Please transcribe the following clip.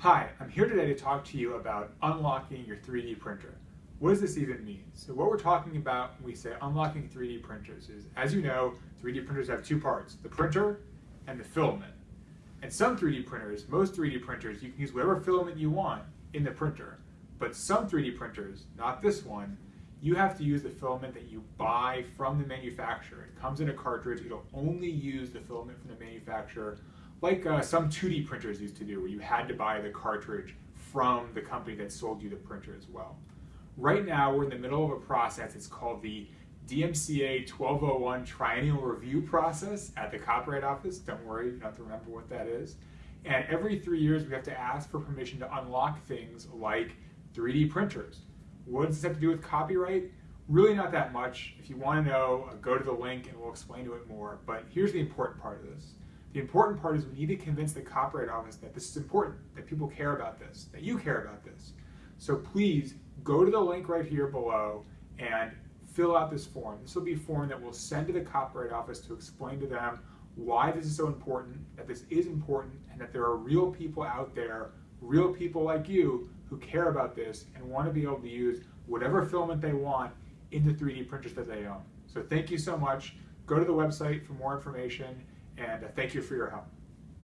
Hi, I'm here today to talk to you about unlocking your 3D printer. What does this even mean? So what we're talking about when we say unlocking 3D printers is, as you know, 3D printers have two parts, the printer and the filament. And some 3D printers, most 3D printers, you can use whatever filament you want in the printer. But some 3D printers, not this one, you have to use the filament that you buy from the manufacturer. It comes in a cartridge, it'll only use the filament from the manufacturer like uh, some 2D printers used to do, where you had to buy the cartridge from the company that sold you the printer as well. Right now, we're in the middle of a process. It's called the DMCA 1201 Triennial Review Process at the Copyright Office. Don't worry, you don't have to remember what that is. And every three years, we have to ask for permission to unlock things like 3D printers. What does this have to do with copyright? Really not that much. If you want to know, go to the link and we'll explain to it more. But here's the important part of this. The important part is we need to convince the Copyright Office that this is important, that people care about this, that you care about this. So please go to the link right here below and fill out this form. This will be a form that we'll send to the Copyright Office to explain to them why this is so important, that this is important, and that there are real people out there, real people like you, who care about this and want to be able to use whatever filament they want in the 3D printers that they own. So thank you so much. Go to the website for more information and uh, thank you for your help.